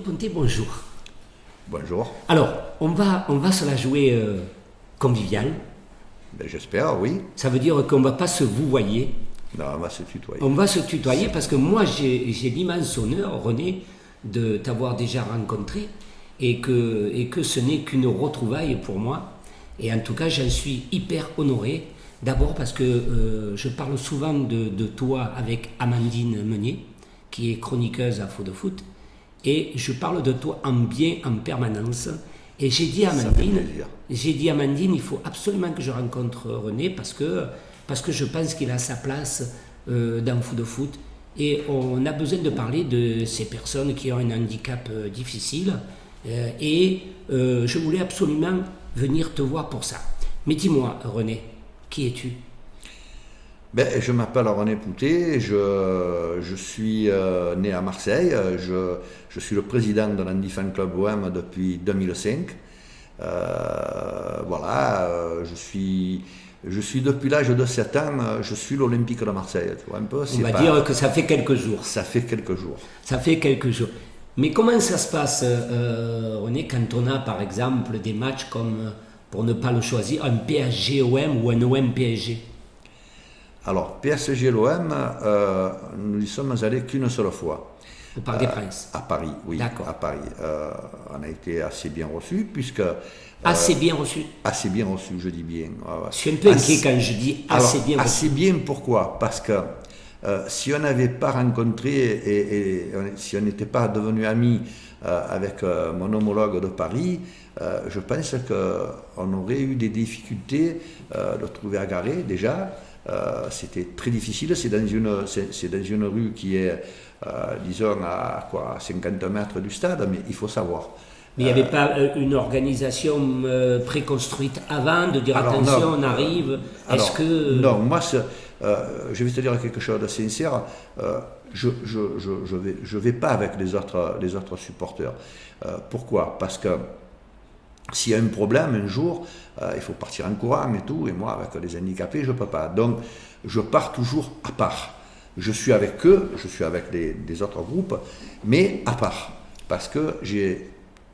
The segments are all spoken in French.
Ponté, bonjour. Bonjour. Alors, on va, on va se la jouer euh, conviviale. Ben, J'espère, oui. Ça veut dire qu'on ne va pas se vouvoyer. Non, on va se tutoyer. On va se tutoyer parce que moi, j'ai j'ai l'immense honneur, René, de t'avoir déjà rencontré et que, et que ce n'est qu'une retrouvaille pour moi. Et en tout cas, j'en suis hyper honoré. D'abord parce que euh, je parle souvent de, de toi avec Amandine Meunier, qui est chroniqueuse à Faux de Foot. Et je parle de toi en bien en permanence. Et j'ai dit à Amandine, j'ai dit à Amandine, il faut absolument que je rencontre René parce que, parce que je pense qu'il a sa place euh, dans Fou de Foot. Et on a besoin de parler de ces personnes qui ont un handicap euh, difficile. Euh, et euh, je voulais absolument venir te voir pour ça. Mais dis-moi, René, qui es-tu? Ben, je m'appelle René Poutet, je, je suis euh, né à Marseille, je, je suis le président de l'Andy Fan Club OM depuis 2005. Euh, voilà, euh, je suis, je suis depuis l'âge de 7 ans, je suis l'Olympique de Marseille, tu vois un peu. On va pas- dire que ça fait quelques jours. Ça fait quelques jours. Ça fait quelques jours. Mais comment ça se passe, René, quand on a par exemple des matchs comme, pour ne pas le choisir, un PSG-OM ou un OM-PSG Alors, PSG l'OM, euh, nous y sommes allés qu'une seule fois. au Parc des Princes À Paris, oui. D'accord. À Paris. Euh, on a été assez bien reçus, puisque. euh, Assez bien reçu. assez bien reçus, je dis bien. Je suis un peu inquiet quand je dis assez Alors, bien reçu. Assez bien, pourquoi? Parce que euh, si on n'avait pas rencontré et, et si on n'était pas devenu amis euh, avec euh, mon homologue de Paris, euh, je pense qu'on aurait eu des difficultés euh, de trouver à garer déjà. Euh, C'était très difficile, c'est dans, une- dans une rue qui est, euh, disons, à quoi, à 50 mètres du stade, mais il faut savoir. Mais il n'y avait pas euh, une organisation préconstruite avant de dire Alors, attention, non. on arrive. Est-ce que. Non, moi, je vais te dire quelque chose de sincère. je ne je, je, je vais, je vais pas avec les autres, les autres supporters. Pourquoi? Parce que s'il y a un problème un jour, euh, il faut partir en courant et tout. Et moi, avec les handicapés, je ne peux pas. Donc, je pars toujours à part. Je suis avec eux, je suis avec les, des autres groupes, mais à part. Parce que j'ai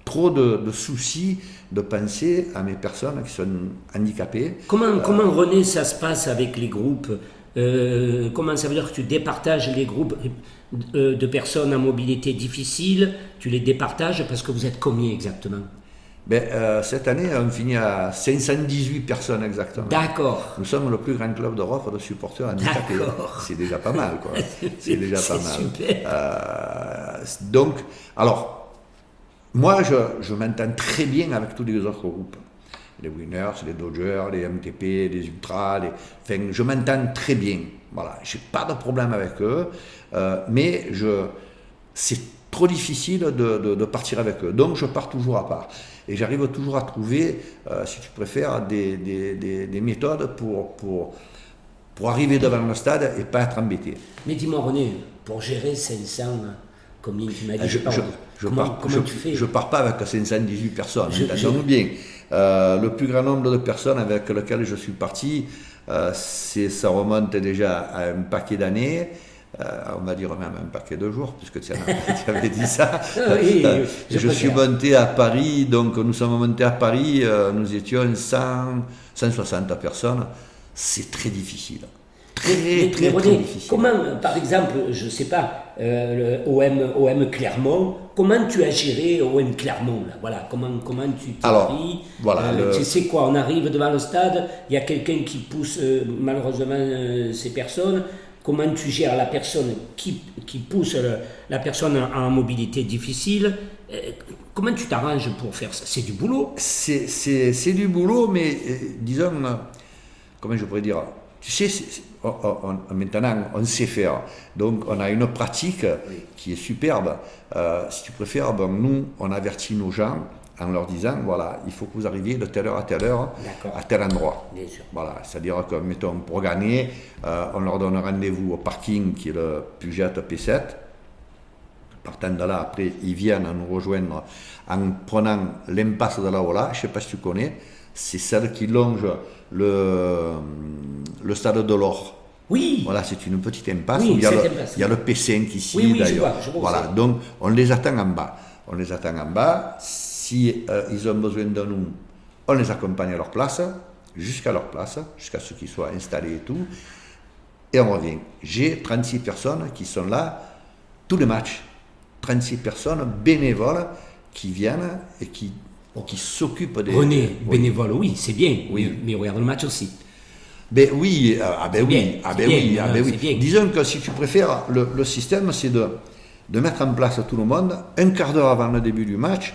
trop de, de soucis de penser à mes personnes qui sont handicapées. Comment, comment René, ça se passe avec les groupes? Euh, Comment ça veut dire que tu départages les groupes euh, de personnes à mobilité difficile? Tu les départages parce que vous êtes combien exactement? Ben, euh, cette année, on finit à 518 personnes exactement. D'accord. Nous sommes le plus grand club d'Europe de supporters handicapés. D'accord. C'est déjà pas mal, quoi. C'est déjà pas mal. super. Euh, donc, alors, moi, je, je m'entends très bien avec tous les autres groupes. Les Winners, les Dodgers, les MTP, les Ultras, les... Enfin, je m'entends très bien. Voilà, j'ai pas de problème avec eux, euh, mais je... c'est trop difficile de, de- de partir avec eux. Donc, je pars toujours à part. Et j'arrive toujours à trouver, euh, si tu préfères, des, des- des- des méthodes pour, pour, pour arriver devant le stade et pas être embêté. Mais dis-moi René, pour gérer 500, combien tu m'as dit Ah, Je, je, je comment, pars, comment je, tu fais? je pars pas avec 518 personnes, entendons-nous bien. Euh, le plus grand nombre de personnes avec lesquelles je suis parti, euh, ça remonte déjà à un paquet d'années, euh, on va dire même un paquet de jours, puisque tu, avais dit ça. Oui, Euh, je je suis préfère. monté à Paris, donc nous sommes montés à Paris, euh, nous étions 100, 160 personnes. C'est très difficile. Très, Mais- très, mais très difficile. comment, par exemple, je ne sais pas, euh, le OM, OM Clermont, comment tu as géré OM Clermont là? Voilà, comment, comment tu t'es Alors, pris? voilà, Euh, le- Tu sais quoi, on arrive devant le stade, il y a quelqu'un qui pousse euh, malheureusement euh, ces personnes. Comment tu gères la personne qui, qui pousse le- la personne en, mobilité difficile Euh, Comment tu t'arranges pour faire ça? C'est du boulot. c'est, c'est, c'est du boulot, mais euh, disons, comment je pourrais dire, tu sais, on- on- maintenant on sait faire. Donc on a une pratique qui est superbe. Euh, si tu préfères, ben, nous, on avertit nos gens en leur disant, voilà, il faut que vous arriviez de telle heure à telle heure, à tel endroit. Bien sûr. Voilà, c'est-à-dire que, mettons, pour gagner, euh, on leur donne rendez-vous au parking qui est le Puget P7. Partant de là, après, ils viennent nous rejoindre en prenant l'impasse de la Ola. Je ne sais pas si tu connais, c'est celle qui longe le, le stade de l'Or. Oui, Voilà, c'est une petite impasse Oui, où il y, a le, impasse, il y a le P5 ici Oui, oui, d'ailleurs. voilà, donc on les attend en bas. on les attend en bas. Si euh, ils ont besoin de nous, on les accompagne à leur place, jusqu'à leur place, jusqu'à ce qu'ils soient installés et tout. Et on revient. J'ai 36 personnes qui sont là tous les matchs. 36 personnes bénévoles qui viennent et qui, qui s'occupent des... René, bénévole, oui, c'est bien, oui. mais regarde le match aussi. Ben oui, euh, ah ben oui, ah ben oui, ah ben oui. Disons que si tu préfères, le, le système, c'est de, de mettre en place tout le monde, un quart d'heure avant le début du match,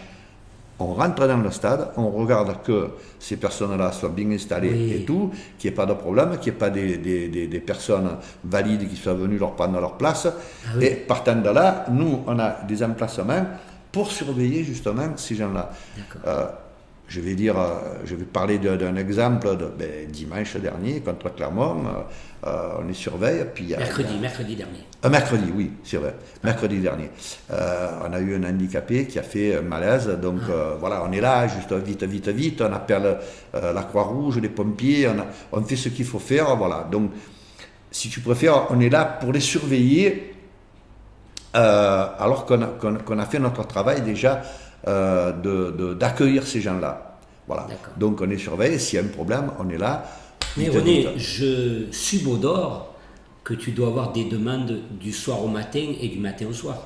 on rentre dans le stade, on regarde que ces personnes-là soient bien installées et tout, qu'il n'y ait pas de problème, qu'il n'y ait pas des, des, des, personnes valides qui soient venues leur prendre leur place. Ah et partant de là, nous, on a des emplacements pour surveiller justement ces gens-là. Euh, je vais dire, euh, je vais parler d'un exemple de ben, dimanche dernier contre Clermont. Euh, euh, on les surveille. Puis, mercredi, mercredi dernier. mercredi, oui, c'est vrai. Mercredi dernier. on a eu un handicapé qui a fait un malaise. Donc ah. voilà, on est là, juste vite, vite, vite. On appelle la Croix-Rouge, les pompiers. On, on fait ce qu'il faut faire. Voilà. Donc, si tu préfères, on est là pour les surveiller. alors qu'on a, a, fait notre travail déjà euh, d'accueillir ces gens-là. Voilà. Donc on est surveillé, s'il y a un problème, on est là. Mais René, je subodore que tu dois avoir des demandes du soir au matin et du matin au soir.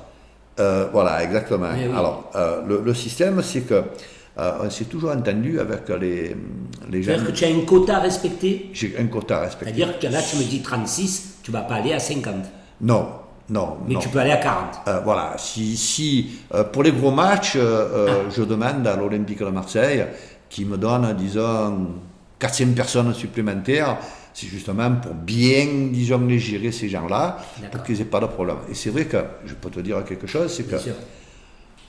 Euh, voilà, exactement. Alors, euh, le, système, c'est que on s'est toujours entendu avec les, les gens. C'est-à-dire que tu as un quota à respecter? J'ai un quota à respecter. C'est-à-dire que là, tu me dis 36, tu ne vas pas aller à 50 Non, non. Mais tu peux aller à 40. Euh, voilà. Si, si euh, pour les gros matchs, euh, ah. je demande à l'Olympique de Marseille qui me donne, disons, 400 personnes supplémentaires, c'est justement pour bien, disons, les gérer ces gens-là, pour qu'ils n'aient pas de problème. Et c'est vrai que, je peux te dire quelque chose, c'est que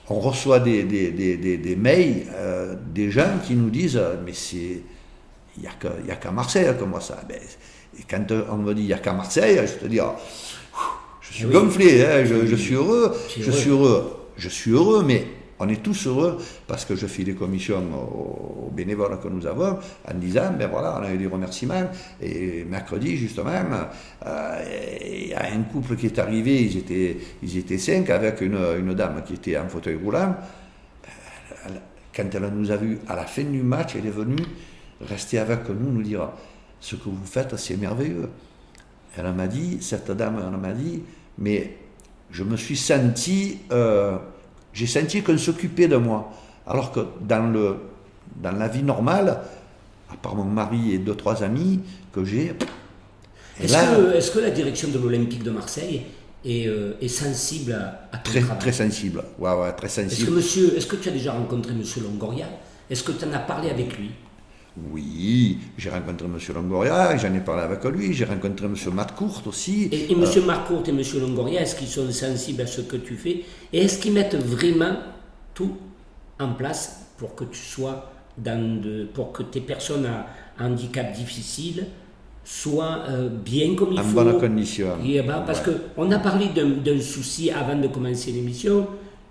on reçoit des, des, des, des, mails des gens qui nous disent, mais c'est, il n'y a qu'à Marseille comme ça. Ben, et quand on me dit, il n'y a qu'à Marseille, je te dis, je suis gonflé, hein, je, suis heureux, je suis heureux, je suis heureux, mais on est tous heureux parce que je fais des commissions aux, bénévoles que nous avons en disant, ben voilà, on a eu des remerciements. Et mercredi, justement, euh, il y a un couple qui est arrivé, ils étaient, ils étaient cinq avec une, une dame qui était en fauteuil roulant. Quand elle nous a vus à la fin du match, elle est venue rester avec nous, nous dire, ce que vous faites, c'est merveilleux. Elle m'a dit, cette dame, elle m'a dit, mais je me suis senti, euh, j'ai senti qu'on s'occupait de moi. Alors que dans, le, dans la vie normale, à part mon mari et deux, trois amis que j'ai. Est-ce que, est que, la direction de l'Olympique de Marseille est, euh, est sensible à, très, Très sensible, ouais, ouais, très sensible. Est-ce que, monsieur, est-ce que tu as déjà rencontré M. Longoria? Est-ce que tu en as parlé avec lui? Oui, j'ai rencontré M. Longoria, j'en ai parlé avec lui, j'ai rencontré M. Matcourt aussi. Et, M. Euh, Matcourt et M. Longoria, est-ce qu'ils sont sensibles à ce que tu fais? Et est-ce qu'ils mettent vraiment tout en place pour que tu sois dans de, pour que tes personnes à handicap difficile soient euh, bien comme il faut En bonne condition. Ben, parce qu'on a parlé d'un souci avant de commencer l'émission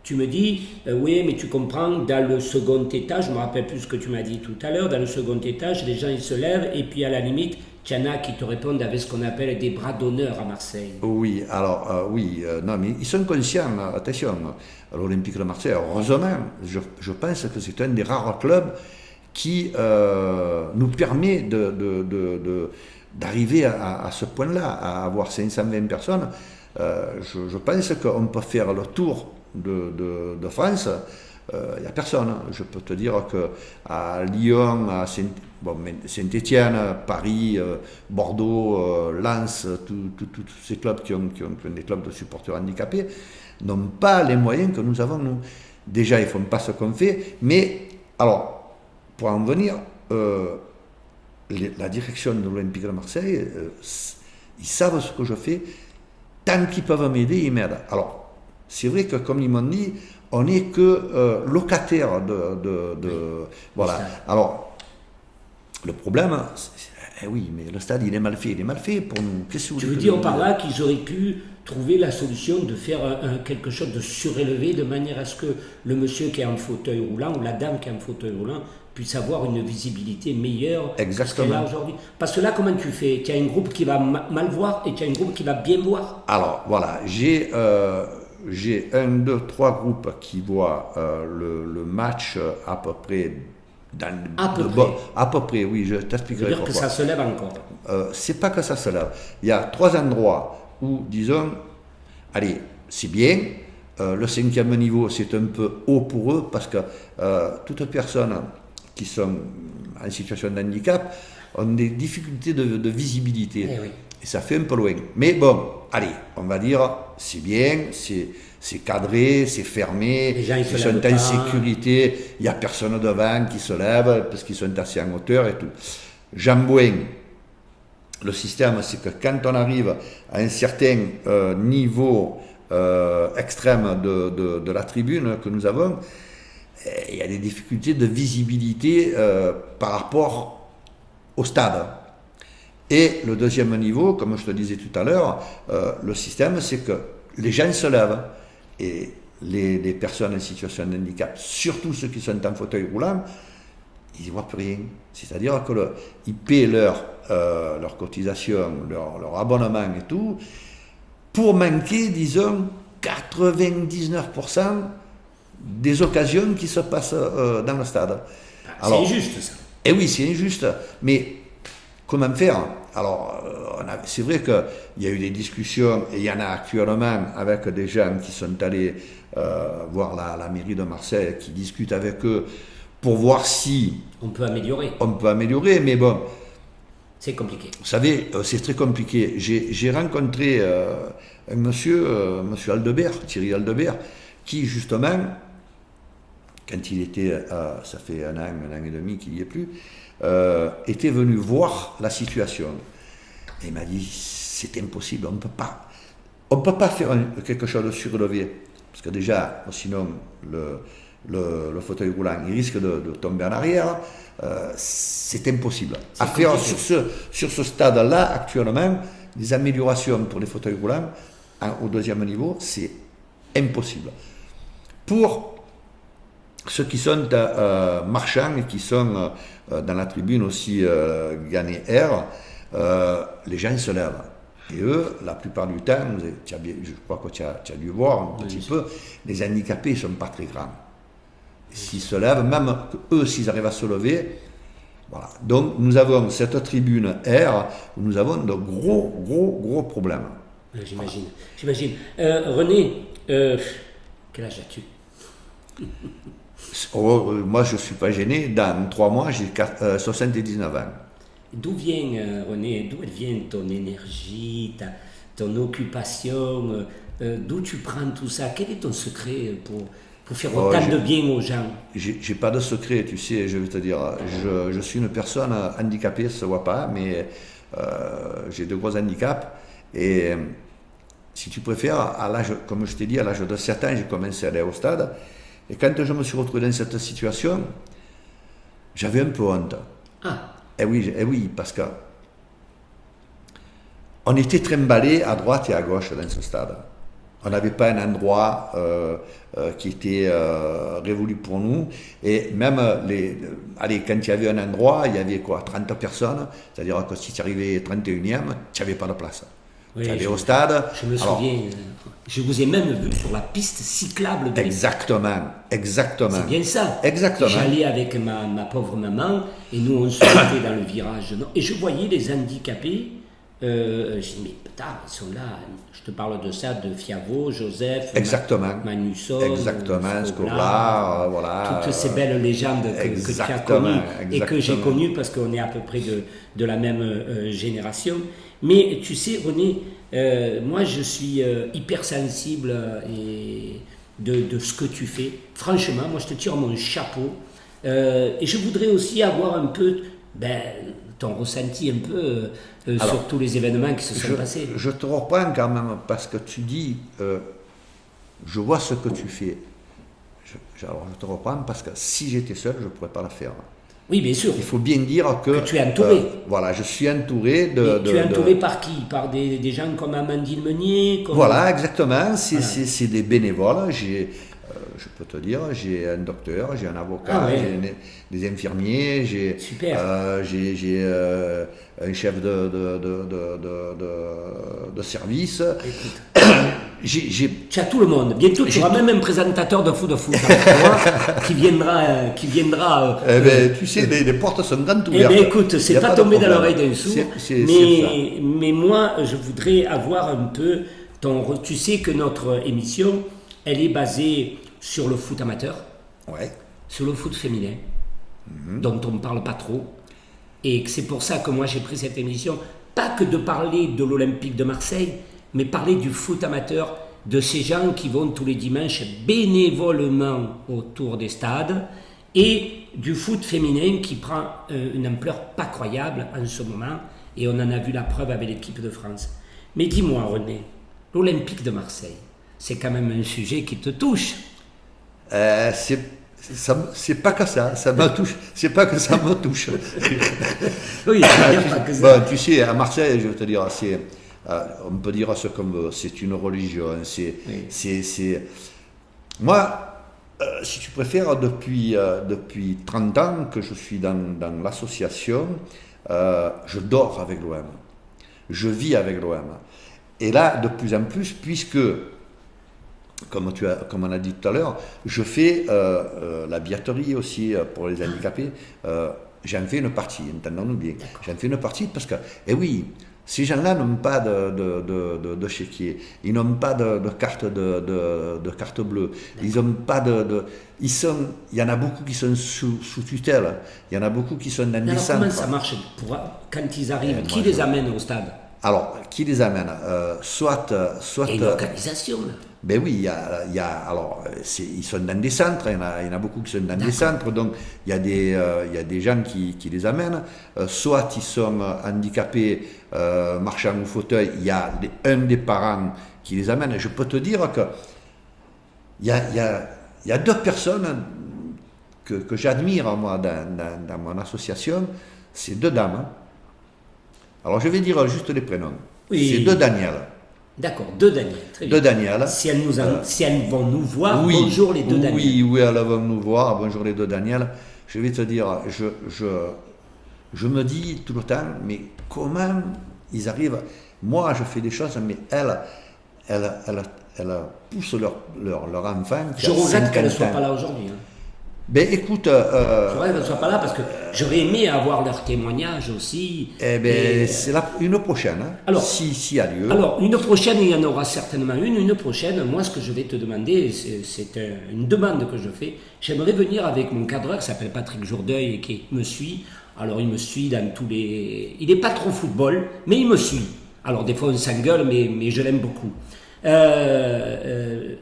tu me dis, euh, oui, mais tu comprends, dans le second étage, je me rappelle plus ce que tu m'as dit tout à l'heure, dans le second étage, les gens ils se lèvent et puis à la limite, il y en a qui te répondent avec ce qu'on appelle des bras d'honneur à Marseille. Oui, alors euh, oui, euh, non, mais ils sont conscients, attention, l'Olympique de Marseille, heureusement, je, pense que c'est un des rares clubs qui nous permet d'arriver à, à, ce point-là, à avoir 520 personnes. je, je pense qu'on peut faire le tour de, France, il euh, n'y a personne. Je peux te dire qu'à Lyon, à Saint-Étienne, Paris, euh, Bordeaux, euh, Lens, tous ces clubs qui ont, des clubs de supporters handicapés, n'ont pas les moyens que nous avons. Déjà, ils ne font pas ce qu'on fait, mais, alors, pour en venir, la direction de l'Olympique de Marseille, ils savent ce que je fais, tant qu'ils peuvent m'aider, ils m'aident. Alors, c'est vrai que, comme ils m'ont dit, on n'est que euh, locataire de, Voilà. Alors, le problème, eh oui, mais le stade, il est mal fait. Il est mal fait pour nous. Qu'est-ce que vous Tu veux dire par là qu'ils auraient pu trouver la solution de faire quelque chose de surélevé de manière à ce que le monsieur qui est en fauteuil roulant ou la dame qui est en fauteuil roulant puisse avoir une visibilité meilleure Exactement. aujourd'hui. Parce que là, comment tu fais? Tu as un groupe qui va mal voir et tu as un groupe qui va bien voir Alors, voilà, j'ai... Euh, j'ai un, deux, trois groupes qui voient le, le, match à peu près dans à peu près. à peu près, oui, je t'expliquerai dire que ça se lève encore. c'est pas que ça se lève. Il y a trois endroits où, disons, allez, c'est bien. le cinquième niveau, c'est un peu haut pour eux parce que toute personne qui sont en situation de handicap ont des difficultés de, visibilité. Eh Et ça fait un peu loin. Mais bon, allez, on va dire, c'est bien, c'est cadré, c'est fermé, ils, sont en sécurité, il n'y a personne devant qui se lève parce qu'ils sont assis en hauteur et tout. Jambouin, le système, c'est que quand on arrive à un certain euh, niveau euh, extrême de, de, la tribune que nous avons, eh, il y a des difficultés de visibilité euh, par rapport au stade. Et le deuxième niveau, comme je te disais tout à l'heure, euh, le système, c'est que les gens se lèvent et les, personnes en situation de handicap, surtout ceux qui sont en fauteuil roulant, ils ne voient plus rien. C'est-à-dire qu'ils paient leur, euh, leur cotisation, leur, leur abonnement et tout, pour manquer, disons, 99% des occasions qui se passent euh, dans le stade. Ah, c'est injuste ça. Eh oui, c'est injuste. Mais comment faire? Alors, euh, c'est vrai qu'il y a eu des discussions, et il y en a actuellement avec des gens qui sont allés euh, voir la, la, mairie de Marseille, qui discutent avec eux pour voir si... On peut améliorer. On peut améliorer, mais bon... C'est compliqué. Vous savez, c'est très compliqué. J'ai rencontré un monsieur, monsieur Aldebert, Thierry Aldebert, qui justement quand il était, euh, ça fait un an, un an et demi qu'il n'y est plus, euh, était venu voir la situation. Et il m'a dit, c'est impossible, on ne peut pas. On peut pas faire quelque chose de surlevé. Parce que déjà, sinon, le, le, fauteuil roulant, il risque de, tomber en arrière. Euh, c'est impossible. À faire sur ce, sur ce stade-là, actuellement, des améliorations pour les fauteuils roulants au deuxième niveau, c'est impossible. Pour ceux qui sont euh, marchands et qui sont euh, dans la tribune aussi euh, gagné air, les gens se lèvent. Et eux, la plupart du temps, je crois que tu as, dû voir un petit peu, les handicapés ne sont pas très grands. S'ils se lèvent, même eux, s'ils arrivent à se lever, voilà. Donc nous avons cette tribune air où nous avons de gros, gros, gros problèmes. J'imagine. J'imagine. René, quel âge as-tu? Oh, euh, moi, je ne suis pas gêné. Dans trois mois, j'ai 79 euh, ans. D'où vient, euh, René, d'où vient ton énergie, ta, ton occupation D'où tu prends tout ça? Quel est ton secret pour, pour faire oh, autant de bien aux gens? J'ai pas de secret, tu sais, je vais te dire. Je, je suis une personne handicapée, ça ne se voit pas, mais j'ai de gros handicaps. Et si tu préfères, à l'âge, comme je t'ai dit, à l'âge de 7 ans, j'ai commencé à aller au stade. Et quand je me suis retrouvé dans cette situation, j'avais un peu honte. Ah. Eh oui, eh oui parce que on était trimballés à droite et à gauche dans ce stade. On n'avait pas un endroit euh, euh, qui était euh, révolu pour nous. Et même, les, allez, quand il y avait un endroit, il y avait quoi 30 personnes. C'est-à-dire que si tu arrivais 31e, tu n'avais pas de place. Tu au stade? Je me souviens. Je vous ai même vu sur la piste cyclable. De exactement, exactement. C'est bien ça. Exactement. J'allais avec ma, ma, pauvre maman et nous on se mettait dans le virage. Et je voyais les handicapés. Euh, je dis, mais putain, ils sont là. Je te parle de ça, de Fiavo, Joseph, Exactement. Manusson, Exactement, Scobla, euh, voilà. Toutes ces belles légendes que, que tu as connues et que j'ai connues parce qu'on est à peu près de, de la même euh, génération. Mais tu sais, René, euh, moi, je suis euh, hypersensible euh, et de, ce que tu fais. Franchement, moi, je te tire mon chapeau. et je voudrais aussi avoir un peu ben, ton ressenti un peu sur tous les événements qui se sont passés. Je te reprends quand même parce que tu dis, je vois ce que tu fais. alors je te reprends parce que si j'étais seul, je ne pourrais pas la faire. Oui, bien sûr. Il faut bien dire que, tu es entouré. Euh, voilà, je suis entouré de. tu es entouré par qui? Par des, des, gens comme Amandine Meunier Voilà, exactement. C'est des bénévoles. J'ai, euh, je peux te dire, j'ai un docteur, j'ai un avocat, ah j'ai des infirmiers, j'ai euh, j'ai euh, un chef de, de, de, de service, Tu as tout le monde. Bientôt, tu auras même un présentateur de foot de foot hein, qui viendra. Euh, qui viendra euh, eh ben, tu sais, les, portes sont grandes eh ben, ouvertes. Eh écoute, c'est pas, tombé dans l'oreille d'un sourd. Mais, mais moi, je voudrais avoir un peu ton. Tu sais que notre émission, elle est basée sur le foot amateur, ouais. sur le foot féminin, mhm. dont on ne parle pas trop. Et c'est pour ça que moi j'ai pris cette émission, pas que de parler de l'Olympique de Marseille, mais parler du foot amateur, de ces gens qui vont tous les dimanches bénévolement autour des stades, et du foot féminin qui prend euh, une ampleur pas croyable en ce moment, et on en a vu la preuve avec l'équipe de France. Mais dis-moi René, l'Olympique de Marseille, c'est quand même un sujet qui te touche. Euh, c'est pas que ça, ça me touche, c'est pas que ça me touche. oui, pas que ça. tu sais, à Marseille, je veux te dire, c'est on peut dire ça comme c'est une religion. C'est, Moi, euh, si tu préfères, depuis, euh, depuis 30 ans que je suis dans, dans l'association, je dors avec l'OM. Je vis avec l'OM. Et là, de plus en plus, puisque, comme, tu as, comme on a dit tout à l'heure, je fais la billetterie aussi pour les handicapés. j'en fais une partie, entendons-nous bien. J'en fais une partie parce que, eh oui, ces gens-là n'ont pas de, de, de, de, chéquier, ils n'ont pas de, carte, de, carte bleue, ils n'ont pas de... ils sont, il y en a beaucoup qui sont sous, sous tutelle, il y en a beaucoup qui sont dans des centres. Comment ça marche pour, quand ils arrivent Qui les amène au stade? Alors, qui les amène? Euh, Soit... soit une organisation ben oui, il y a, il y a alors, ils sont dans des centres, il y en a, il y en a beaucoup qui sont dans des centres, donc il y a des, euh, il y a des gens qui, qui les amènent. Euh, soit ils sont handicapés, euh, marchant au fauteuil, il y a un des parents qui les amène. je peux te dire que il y a, il y a, il y a deux personnes que, que j'admire, moi, dans, dans, dans, mon association, c'est deux dames. Alors je vais dire juste les prénoms. C'est deux Daniel. D'accord, deux Daniel. Deux Daniel. Si elles, nous si elles vont nous voir, bonjour les deux Daniel. Oui, oui, elles vont nous voir, bonjour les deux Daniel. Je vais te dire, je, je, je me dis tout le temps, mais comment ils arrivent? Moi, je fais des choses, mais elles, elles, elles, elles poussent leur, leur, leur enfant. Je regrette qu'elles ne soient pas là aujourd'hui. Hein. Ben écoute. Euh, je qu'elles ne soient pas là parce que j'aurais aimé avoir leur témoignage aussi. Eh ben, c'est une prochaine. Hein, alors, si, si a lieu. Alors, une prochaine, il y en aura certainement une. Une prochaine, moi, ce que je vais te demander, c'est une demande que je fais. J'aimerais venir avec mon cadreur qui s'appelle Patrick Jourdeuil et qui me suit. Alors, il me suit dans tous les. Il n'est pas trop football, mais il me suit. Alors, des fois, on s'engueule, mais, mais je l'aime beaucoup. Euh, euh,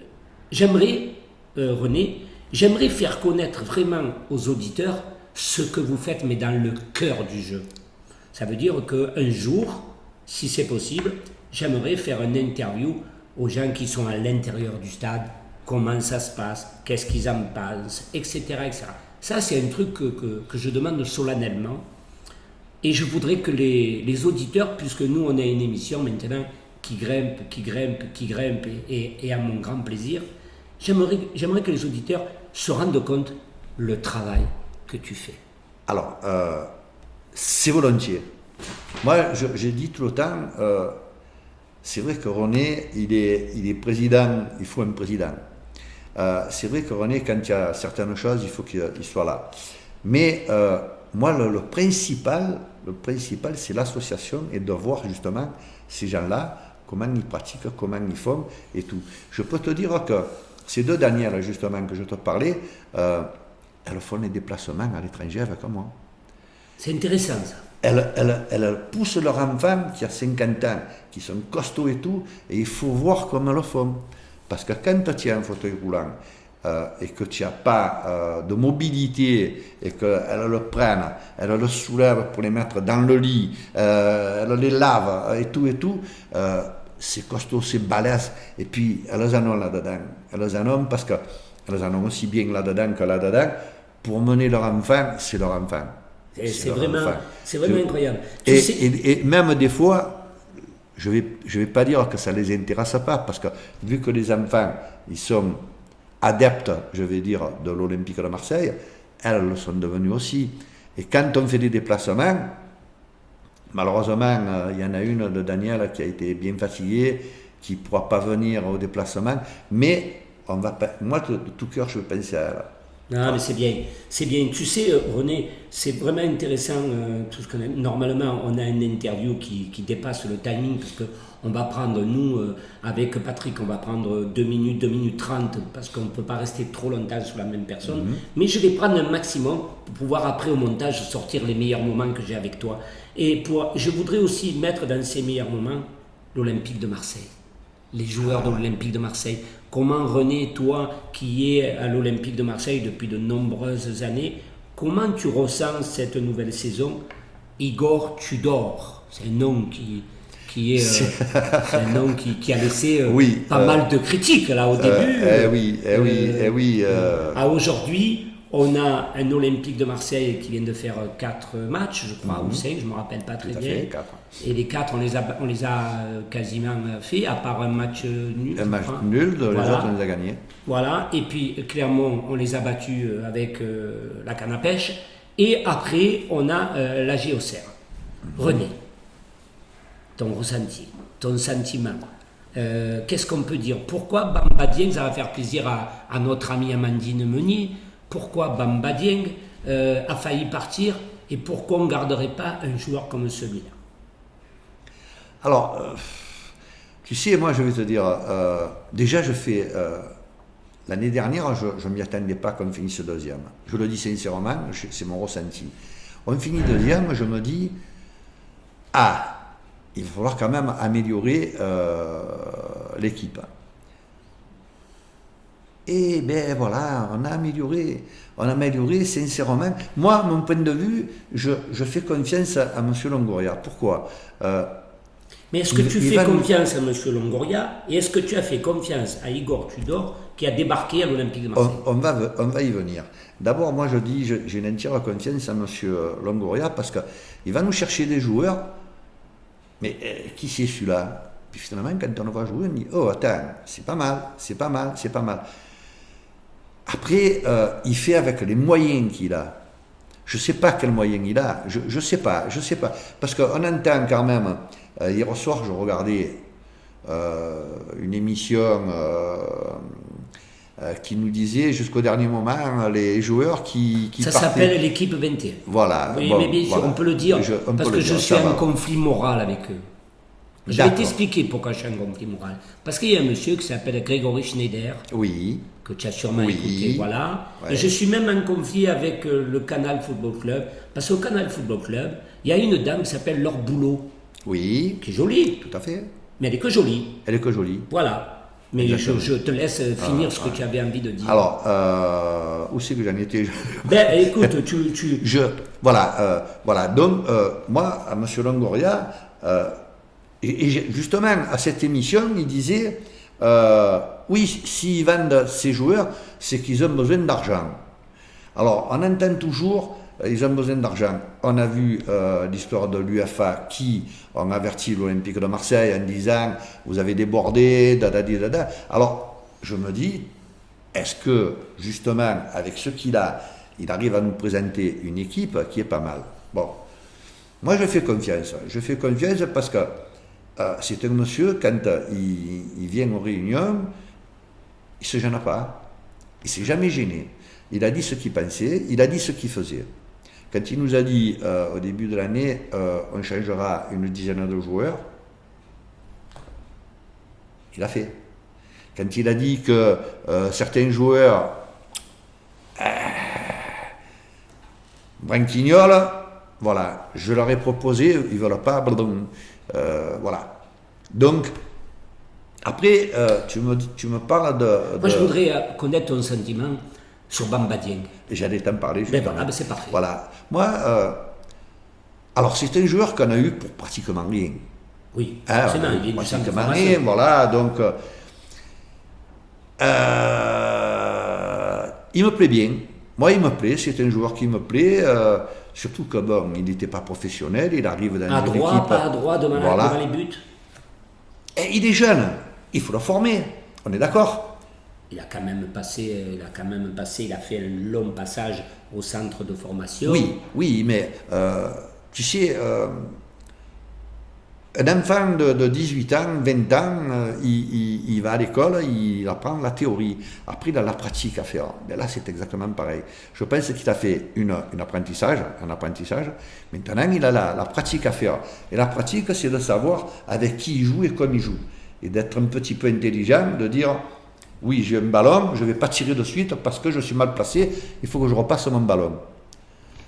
j'aimerais, René, J'aimerais faire connaître vraiment aux auditeurs ce que vous faites, mais dans le cœur du jeu. Ça veut dire qu'un jour, si c'est possible, j'aimerais faire une interview aux gens qui sont à l'intérieur du stade, comment ça se passe, qu'est-ce qu'ils en pensent, etc. etc. Ça, c'est un truc que, je demande solennellement. Et je voudrais que les, auditeurs, puisque nous, on a une émission maintenant qui grimpe, qui grimpe, qui grimpe, et, et à mon grand plaisir, j'aimerais que les auditeurs se rendent compte le travail que tu fais Alors, euh, c'est volontiers. Moi, j'ai dit tout le temps, euh, c'est vrai que René, il est, il est président, il faut un président. Euh, c'est vrai que René, quand il y a certaines choses, il faut qu'il soit là. Mais moi, le, principal, le principal, c'est l'association et de voir justement ces gens-là, comment ils pratiquent, comment ils font et tout. Je peux te dire que ces deux Daniel, justement, que je te parlais, euh, elles font des déplacements à l'étranger avec moi. C'est intéressant ça. Elles, elles, elles, poussent leur enfant qui a 50 ans, qui sont costauds et tout, et il faut voir comment elles le font. Parce que quand tu as un fauteuil roulant euh, et que tu n'as pas euh, de mobilité et qu'elles le prennent, elles le soulèvent pour les mettre dans le lit, elles les lavent et tout et tout, c'est costaud, c'est balèze. Et puis, elles en ont là-dedans. Elles en ont parce qu'elles en ont aussi bien là-dedans que là-dedans. Pour mener leur enfant, c'est leur enfant. C'est vraiment, vraiment incroyable. Et, même des fois, je ne vais, je vais pas dire que ça ne les intéresse pas, parce que vu que les enfants, ils sont adeptes, je vais dire, de l'Olympique de Marseille, elles le sont devenues aussi. Et quand on fait des déplacements, Malheureusement, euh, il y en a une de Daniel qui a été bien fatiguée, qui ne pourra pas venir au déplacement, mais on va, moi, de, tout cœur, je veux penser à elle. Non, mais c'est bien, c'est bien. Tu sais, euh, René, c'est vraiment intéressant euh, tout ce qu'on a. Normalement, on a une interview qui, qui dépasse le timing parce que on va prendre, nous, euh, avec Patrick, on va prendre 2 minutes, 2 minutes 30 parce qu'on ne peut pas rester trop longtemps sur la même personne. Mhm. Mais je vais prendre un maximum pour pouvoir après au montage sortir les meilleurs moments que j'ai avec toi. Et pour, je voudrais aussi mettre dans ces meilleurs moments l'Olympique de Marseille les joueurs de l'Olympique de Marseille. Comment René, toi qui es à l'Olympique de Marseille depuis de nombreuses années, comment tu ressens cette nouvelle saison? Igor Tudor, c'est un nom qui, qui est, euh, un nom qui, a laissé euh, pas euh, mal de critiques là au début. Eh oui, eh oui, eh oui. À aujourd'hui, on a un Olympique de Marseille qui vient de faire 4 matchs, je crois, ou 5, mhm. je ne me rappelle pas très bien. Et les 4, on les a, on les a euh, quasiment fait, à part un match nul. Un match nul, les autres, on les a gagnés. Voilà, et puis Clermont, on les a battus euh, avec euh, la canne à pêche. Et après, on a la Géocère. René, ton ressenti, ton sentiment. Qu'est-ce qu'on peut dire? Pourquoi Bamba Dieng, ça va faire plaisir à, à notre amie Amandine Meunier, pourquoi Bamba Dieng euh, a failli partir et pourquoi on ne garderait pas un joueur comme celui-là Alors, euh, tu sais, moi je vais te dire, euh, déjà je fais... L'année dernière, je ne m'y attendais pas qu'on finisse deuxième. Je le dis sincèrement, c'est mon ressenti. On finit deuxième, je me dis, ah, il va falloir quand même améliorer l'équipe. Et ben voilà, on a amélioré, on a amélioré sincèrement. Moi, mon point de vue, je, je fais confiance à, M. Longoria. Pourquoi? Euh, Mais est-ce que tu fais confiance à M. Longoria et est-ce que tu as fait confiance à Igor Tudor qui a débarqué à l'Olympique de Marseille? on, va, on va y venir. D'abord, moi je dis, j'ai une entière confiance à M. Longoria parce qu'il va nous chercher des joueurs. Mais euh, qui c'est celui-là? Puis finalement, quand on le voit jouer, on dit Oh, attends, c'est pas mal, c'est pas mal, c'est pas mal. Après, euh, il fait avec les moyens qu'il a. Je ne sais pas quels moyens il a, je ne sais pas, je sais pas. Parce qu'on entend quand même, euh, hier soir je regardais euh, une émission qui nous disait jusqu'au dernier moment les joueurs qui, qui Ça s'appelle l'équipe 21. Voilà. Oui, mais bien sûr, on peut le dire, parce que je suis en conflit moral avec eux. Je vais t'expliquer pourquoi je suis en conflit moral. Parce qu'il y a un monsieur qui s'appelle Grégory Schneider. Oui que tu as sûrement écouté, voilà. Et je suis même en conflit avec euh, le Canal Football Club, parce qu'au Canal Football Club, il y a une dame qui s'appelle Laure Boulot. Oui. Qui est jolie. Tout à fait. Mais elle est que jolie. Elle est que jolie. Voilà. Mais je, te laisse finir ce que tu avais envie de dire. Alors, euh, où c'est que j'en étais? Ben, écoute, tu, tu... Je, voilà, euh, voilà. Donc, moi, à M. Longoria, et, justement, à cette émission, il disait oui, s'ils vendent ces joueurs, c'est qu'ils ont besoin d'argent. Alors, on entend toujours, euh, ils ont besoin d'argent. On a vu euh, l'histoire de l'UFA qui ont averti l'Olympique de Marseille en disant vous avez débordé, da da da da. Alors, je me dis, est-ce que justement, avec ce qu'il a, il arrive à nous présenter une équipe qui est pas mal? Bon, moi je fais confiance. Je fais confiance parce que euh, c'est un monsieur, quand il, vient aux réunions, il ne se gêne pas. Il ne s'est jamais gêné. Il a dit ce qu'il pensait, il a dit ce qu'il faisait. Quand il nous a dit euh, au début de l'année, euh, on changera une dizaine de joueurs, il a fait. Quand il a dit que euh, certains joueurs branquignoles, voilà, je leur ai proposé, ils ne veulent pas, voilà. Donc, après, euh, tu, me, tu me parles de, Moi, je voudrais euh, connaître ton sentiment sur Bamba Dieng. J'allais t'en parler. Ben voilà, ben c'est parfait. Voilà. Moi, euh, alors c'est un joueur qu'on a eu pour pratiquement rien. Oui, hein, c'est pratiquement rien, voilà. Donc, il me plaît bien. Moi, il me plaît. C'est un joueur qui me plaît. Surtout que bon, il n'était pas professionnel. Il arrive dans à une droit, équipe. pas à droit, devant, voilà. devant les buts. Et il est jeune il faut le former. On est d'accord il a quand même passé, il a quand même passé, il a fait un long passage au centre de formation. Oui, oui, mais euh, tu sais, euh, un enfant de, 18 ans, 20 ans, euh, il, va à l'école, il apprend la théorie. Après, il a la pratique à faire. Mais là, c'est exactement pareil. Je pense qu'il a fait une, apprentissage, un apprentissage. Maintenant, il a la, pratique à faire. Et la pratique, c'est de savoir avec qui il joue et comme il joue. Et d'être un petit peu intelligent, de dire, oui, j'ai un ballon, je ne vais pas tirer de suite parce que je suis mal placé, il faut que je repasse mon ballon.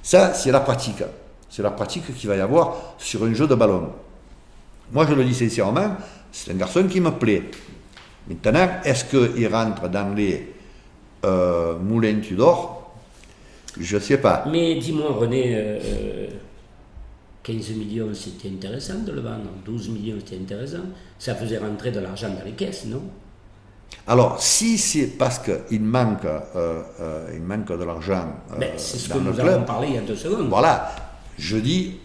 Ça, c'est la pratique. C'est la pratique qu'il va y avoir sur un jeu de ballon. Moi, je le dis sincèrement, c'est un garçon qui me plaît. Maintenant, est-ce qu'il rentre dans les euh, moulins Tudor Je ne sais pas. Mais dis-moi, René, 15 euh, millions, c'était intéressant de le vendre. 12 millions, c'était intéressant. Ça faisait rentrer de l'argent dans les caisses, non? Alors, si c'est parce qu'il manque, euh, il manque de l'argent. Ben, c'est ce que nous avons parlé il y a deux secondes. Voilà. Je dis,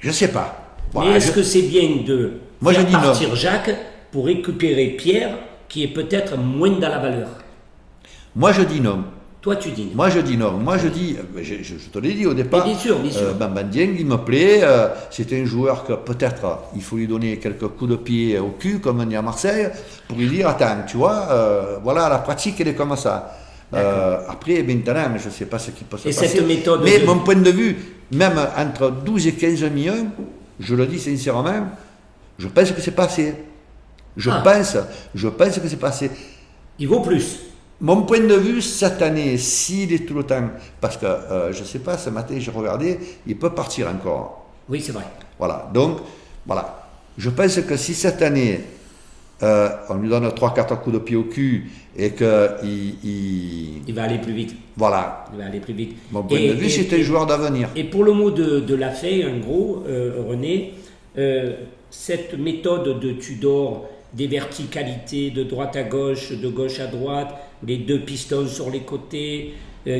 je ne sais pas. Mais est-ce que c'est bien de Moi, faire partir Jacques pour récupérer Pierre, qui est peut-être moins dans la valeur? Moi, je dis non. Toi, tu dis non. Moi, je dis non. Moi, je dis, je, te l'ai dit au départ. bien sûr, bien sûr. Euh, il me plaît. Euh, c'est un joueur que peut-être il faut lui donner quelques coups de pied au cul, comme on dit à Marseille, pour lui dire Attends, tu vois, euh, voilà, la pratique, elle est comme ça. après, maintenant, je ne sais pas ce qui peut se et passer. Cette méthode mais mon point de vue, même entre 12 et 15 millions, je le dis sincèrement, je pense que c'est passé. Je ah. pense, je pense que c'est passé. Il vaut plus. Mon point de vue, cette année, s'il est tout le temps, parce que euh, je ne sais pas, ce matin j'ai regardé, il peut partir encore. Oui, c'est vrai. Voilà, donc, voilà. Je pense que si cette année, euh, on lui donne 3-4 coups de pied au cul et qu'il il, il, va aller plus vite. Voilà. Il va aller plus vite. Mon point de vue, c'est un joueur d'avenir. Et pour le mot de, de la fée, en gros, euh, René, euh, cette méthode de Tudor, des verticalités de droite à gauche, de gauche à droite, les deux pistons sur les côtés,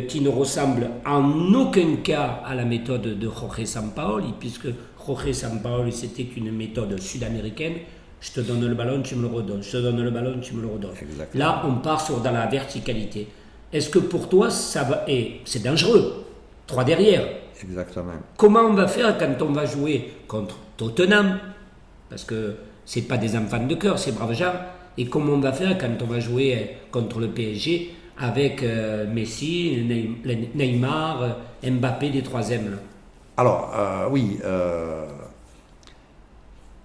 qui ne ressemble en aucun cas à la méthode de Jorge Sampaoli, puisque Jorge Sampaoli, c'était une méthode sud-américaine je te donne le ballon, tu me le redonnes. Je te donne le ballon, tu me le redonnes. Là, on part sur dans la verticalité. Est-ce que pour toi, ça va. Et c'est dangereux. Trois derrière. Exactement. Comment on va faire quand on va jouer contre Tottenham? Parce que c'est pas des enfants de cœur, c'est braves gens. Et comment on va faire quand on va jouer contre le PSG avec euh, Messi, Neymar, Mbappé, les troisièmes Alors, euh, oui. Euh,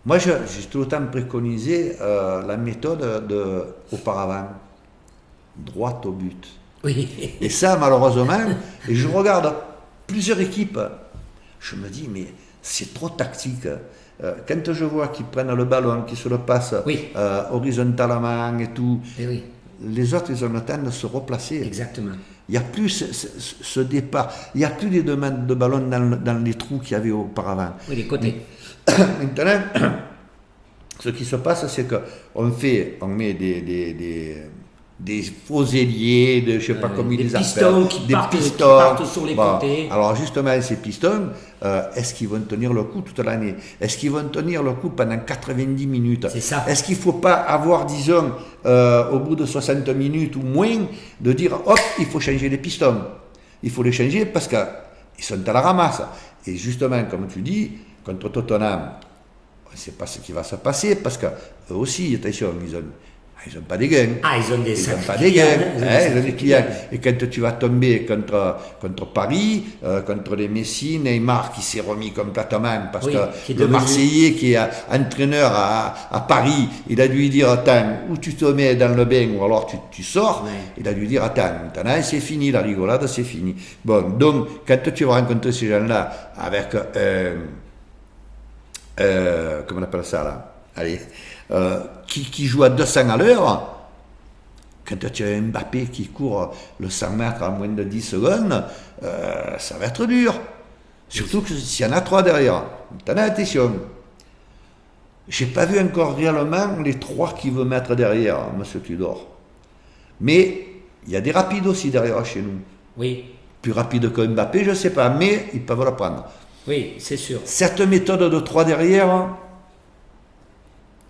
moi, j'ai tout le temps préconisé euh, la méthode de, auparavant, droite au but. Oui. Et ça, malheureusement, et je regarde plusieurs équipes, je me dis, mais c'est trop tactique. Euh, quand je vois qu'ils prennent le ballon, qu'ils se le passent euh, horizontalement et tout, eh les autres, ils ont le temps de se replacer. Exactement. Il n'y a plus ce, départ, il n'y a plus des demandes de ballon dans, les trous qu'il y avait auparavant. Oui, les côtés. Maintenant, ce qui se passe, c'est qu'on fait, on met des, des, des, faux ailiers, de, je sais pas euh, comment ils les appellent. des pistons qui partent sur les côtés. Alors justement, ces pistons, euh, est-ce qu'ils vont tenir le coup toute l'année? Est-ce qu'ils vont tenir le coup pendant 90 minutes? C'est ça. Est-ce qu'il ne faut pas avoir, disons, euh, au bout de 60 minutes ou moins, de dire, hop, il faut changer les pistons? Il faut les changer parce qu'ils sont à la ramasse. Et justement, comme tu dis, contre Tottenham, on ne sait pas ce qui va se passer parce qu'eux aussi, attention, ils ont, ils n'ont pas des gains. Ah, ils ont des Ils n'ont pas des gains. Hein, ils ont des clients. Et quand tu vas tomber contre, contre Paris, euh, contre les Messi, Neymar qui s'est remis complètement parce que le Marseillais qui est entraîneur à, à, Paris, il a dû lui dire Attends, ou tu te mets dans le bain ou alors tu, tu sors. Il a dû lui dire Attends, maintenant c'est fini, la rigolade c'est fini. Bon, donc quand tu vas rencontrer ces gens-là avec. Euh, euh, comment on appelle ça là? Allez, euh, qui, qui, joue à 200 à l'heure, quand tu as Mbappé qui court le 100 mètres en moins de 10 secondes, euh, ça va être dur. Surtout s'il y en a trois derrière. T'en as attention. J'ai pas vu encore réellement les trois qui veut mettre derrière, monsieur Tudor. Mais il y a des rapides aussi derrière chez nous. Oui. Plus rapide que Mbappé, je ne sais pas, mais ils peuvent le prendre. Oui, c'est sûr. Cette méthode de trois derrière,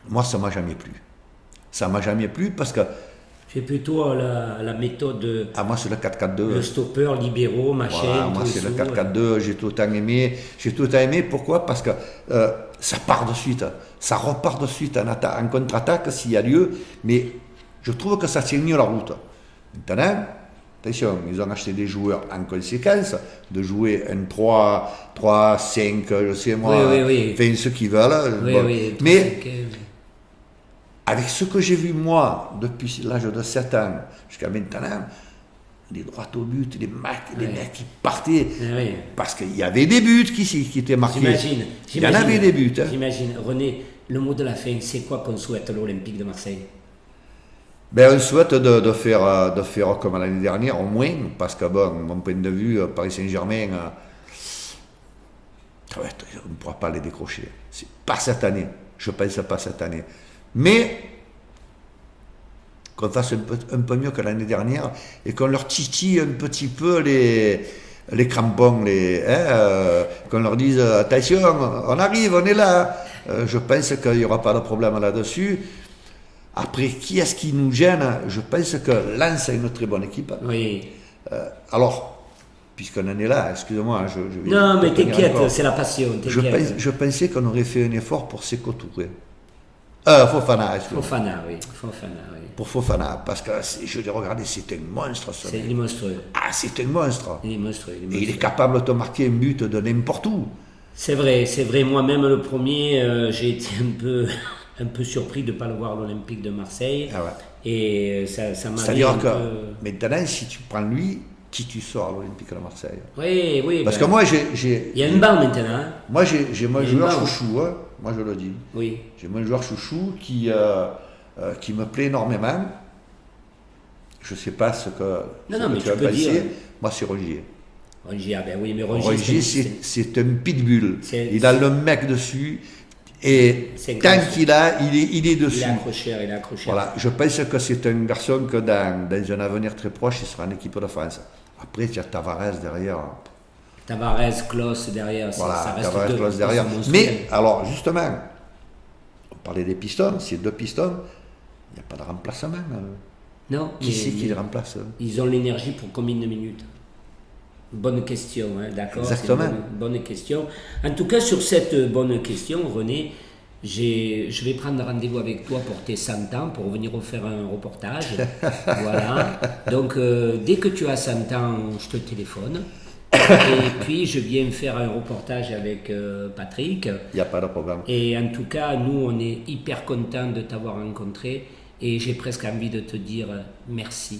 moi, ça m'a jamais plu. Ça m'a jamais plu parce que J'ai plutôt la, la méthode. Ah, moi, c'est le 4-4-2. Le stopper, libéraux, machin. Voilà, moi, c'est le 4-4-2. J'ai tout le temps aimé. J'ai tout le temps aimé. Pourquoi? Parce que euh, ça part de suite. Ça repart de suite en, en contre-attaque s'il y a lieu. Mais je trouve que ça tient mieux la route. Maintenant, attention, ils ont acheté des joueurs en conséquence, de jouer un 3, 3, 5, je sais moi, oui, oui, oui. ce qu'ils veulent. Mais avec ce que j'ai vu moi depuis l'âge de 7 ans jusqu'à maintenant, les droits au but, les mecs, les mecs qui partaient, parce qu'il y avait des buts qui, qui étaient marqués. J'imagine. Il y en avait des buts. Hein. J'imagine. René, le mot de la fin, c'est quoi qu'on souhaite à l'Olympique de Marseille? Ben, on souhaite de, faire, de faire comme l'année dernière, au moins, parce que, bon, mon point de vue, Paris Saint-Germain, euh, on ne pourra pas les décrocher. Pas cette année. Je pense pas cette année. Mais qu'on fasse un peu, mieux que l'année dernière et qu'on leur titille un petit peu les, les crampons, les, hein, euh, qu'on leur dise attention, on arrive, on est là. Euh, je pense qu'il n'y aura pas de problème là-dessus. Après, qui est-ce qui nous gêne? Je pense que Lens a une très bonne équipe. Oui. Euh, alors, puisqu'on en est là, excusez-moi. Je, je non, mais t'inquiète, c'est la passion. Je, pense, je, pensais qu'on aurait fait un effort pour s'écotourer. Euh, Fofana, excusez-moi. Fofana, oui. Fofana, oui. Pour Fofana, parce que je l'ai regardé, c'est un monstre. C'est monstrueux. Ah, c'est un monstre. Il est monstrueux. Il est Et il est capable de te marquer un but de n'importe où. C'est vrai, c'est vrai. Moi-même, le premier, euh, j'ai été un peu un peu surpris de ne pas le voir à l'Olympique de Marseille. Ah ouais. Et ça, ça m'a C'est-à-dire que maintenant, si tu prends lui, qui tu sors à l'Olympique de Marseille? Oui, oui. Parce ben, que moi, j'ai. Il y a une barre maintenant. Hein. Moi, j'ai mon joueur chouchou, hein. moi je le dis. Oui. J'ai mon joueur chouchou qui, euh, euh, qui me plaît énormément. Je ne sais pas ce que, non, non, mais tu, as Dire... Moi, c'est Rogier. Rogier, ah ben oui, mais Rogier. Rogier, c'est un pitbull. Il a le mec dessus. Et tant qu'il a, il est, il est dessus. Il est accroché, il est accroché. Voilà, je pense que c'est un garçon que dans, dans, un avenir très proche, il sera en équipe de France. Après, il y a Tavares derrière. Tavares, Klaus derrière, voilà, ça reste Tavares, Klaus derrière. Mais, alors, justement, on parlait des pistons, ces deux pistons, il n'y a pas de remplacement. Hein. Non. Qui c'est qui les remplace Ils ont l'énergie pour combien de minutes? Bonne question, hein, d'accord Exactement. Bonne, bonne, question. En tout cas, sur cette bonne question, René, je vais prendre rendez-vous avec toi pour tes 100 ans, pour venir faire un reportage. voilà. Donc, euh, dès que tu as 100 ans, je te téléphone. Et puis, je viens faire un reportage avec euh, Patrick. Il n'y a pas de problème. Et en tout cas, nous, on est hyper contents de t'avoir rencontré. Et j'ai presque envie de te dire merci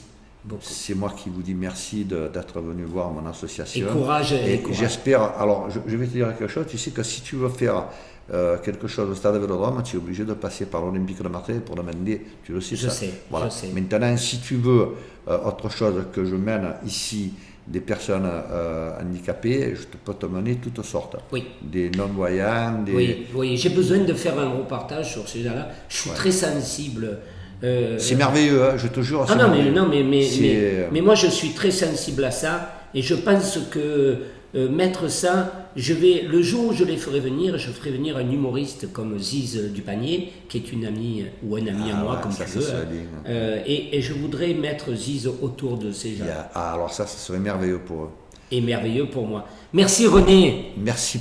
c'est moi qui vous dis merci d'être venu voir mon association. Et courage. Et, j'espère. Alors, je, vais te dire quelque chose. Tu sais que si tu veux faire euh, quelque chose au stade de Vélodrome, tu es obligé de passer par l'Olympique de Marseille pour demander. Tu le sais, je ça. Sais, voilà. je sais. Maintenant, si tu veux euh, autre chose que je mène ici des personnes euh, handicapées, je peux te mener toutes sortes. Oui. Des non-voyants. Des... Oui, oui. j'ai besoin de faire un reportage sur ces gens-là. Je suis très sensible euh, c'est merveilleux, hein, je te jure. Ah non, mais, non, mais, mais, mais, moi je suis très sensible à ça et je pense que euh, mettre ça, je vais, le jour où je les ferai venir, je ferai venir un humoriste comme Ziz du Panier, qui est une amie ou un ami à ah moi, comme tu veux. Hein. Euh, et, et, je voudrais mettre Ziz autour de ces gens. Ah, alors ça, ça serait merveilleux pour eux. Et merveilleux pour moi. Merci René. Merci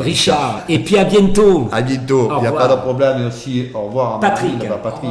Richard. Et puis à bientôt. À bientôt. Il n'y a pas de problème. aussi. au revoir. Patrick. Patrick.